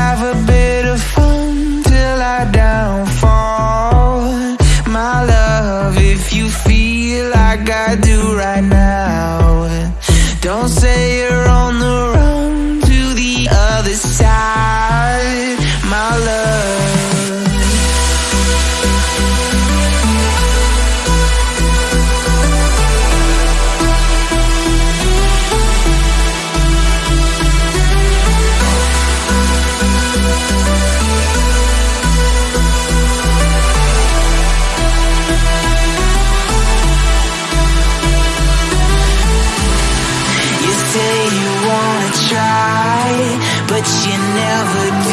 have a bit of fun till I downfall. My love, if you feel like I do right now Don't say you're only but you never do.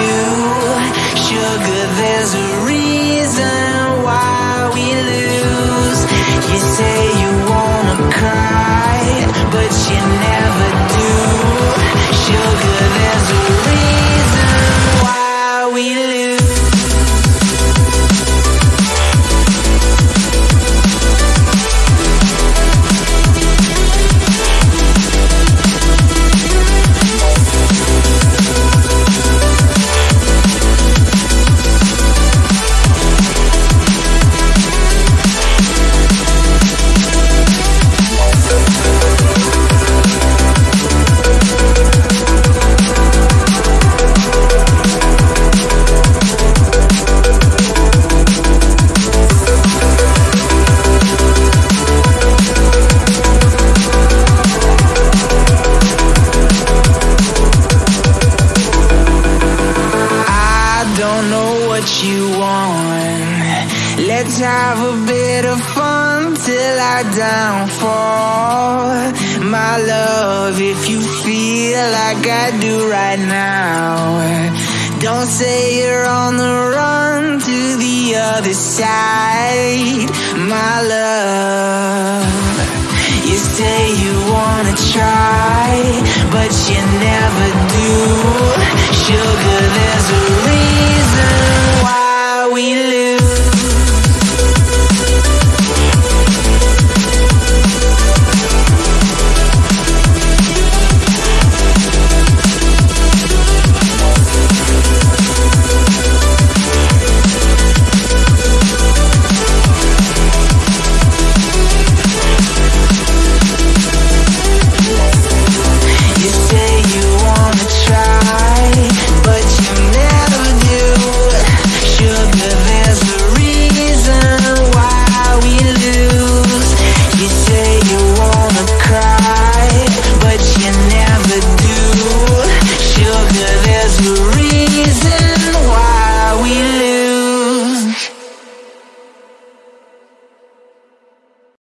Want. Let's have a bit of fun till I downfall. My love, if you feel like I do right now, don't say you're on the run to the other side. My love, you say you wanna try, but you never do. Sugar, there's a